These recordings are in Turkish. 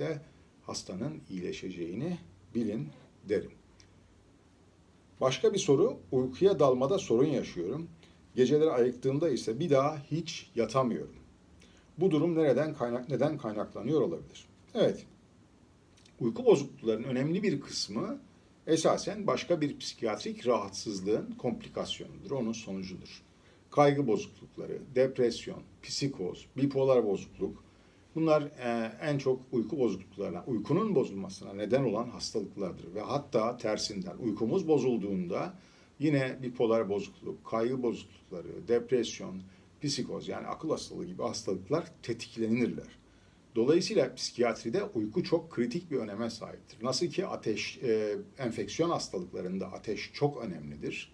psikiyatriste hastanın iyileşeceğini bilin derim. Başka bir soru, uykuya dalmada sorun yaşıyorum. Geceleri ayıktığımda ise bir daha hiç yatamıyorum. Bu durum nereden kaynak neden kaynaklanıyor olabilir? Evet. Uyku bozukluklarının önemli bir kısmı esasen başka bir psikiyatrik rahatsızlığın komplikasyonudur, onun sonucudur. Kaygı bozuklukları, depresyon, psikoz, bipolar bozukluk bunlar e, en çok uyku bozukluklarına, uykunun bozulmasına neden olan hastalıklardır ve hatta tersinden uykumuz bozulduğunda yine bipolar bozukluk, kaygı bozuklukları, depresyon, psikoz yani akıl hastalığı gibi hastalıklar tetiklenirler. Dolayısıyla psikiyatride uyku çok kritik bir öneme sahiptir. Nasıl ki ateş, e, enfeksiyon hastalıklarında ateş çok önemlidir.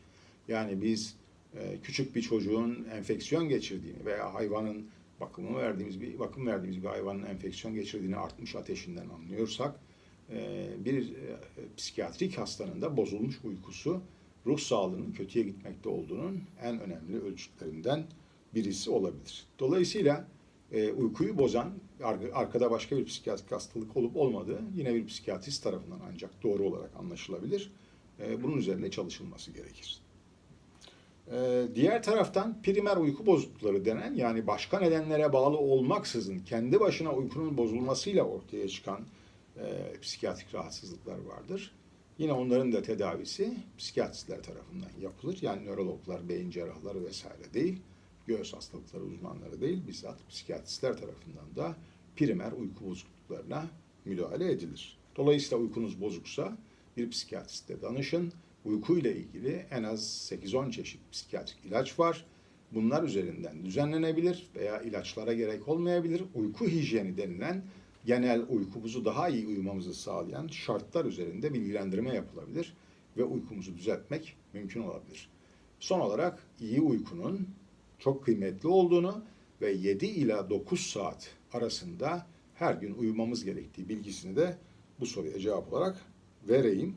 Yani biz e, küçük bir çocuğun enfeksiyon geçirdiğini veya hayvanın bakımı verdiğimiz bir bakım verdiğimiz bir hayvanın enfeksiyon geçirdiğini artmış ateşinden anlıyorsak e, bir e, psikiyatrik hastanın da bozulmuş uykusu ruh sağlığının kötüye gitmekte olduğunun en önemli ölçütlerinden birisi olabilir. Dolayısıyla e, uykuyu bozan ar- arkada başka bir psikiyatrik hastalık olup olmadığı yine bir psikiyatrist tarafından ancak doğru olarak anlaşılabilir. Bunun üzerinde çalışılması gerekir. E, diğer taraftan primer uyku bozuklukları denen yani başka nedenlere bağlı olmaksızın kendi başına uykunun bozulmasıyla ortaya çıkan e, psikiyatrik rahatsızlıklar vardır. Yine onların da tedavisi psikiyatristler tarafından yapılır. Yani nörologlar, beyin cerrahları vesaire değil göğüs hastalıkları uzmanları değil, bizzat psikiyatristler tarafından da primer uyku bozukluklarına müdahale edilir. Dolayısıyla uykunuz bozuksa bir psikiyatriste danışın. Uykuyla ilgili en az 8-10 çeşit psikiyatrik ilaç var. Bunlar üzerinden düzenlenebilir veya ilaçlara gerek olmayabilir. Uyku hijyeni denilen genel uykumuzu daha iyi uyumamızı sağlayan şartlar üzerinde bilgilendirme yapılabilir ve uykumuzu düzeltmek mümkün olabilir. Son olarak iyi uykunun çok kıymetli olduğunu ve 7 ila 9 saat arasında her gün uyumamız gerektiği bilgisini de bu soruya cevap olarak vereyim.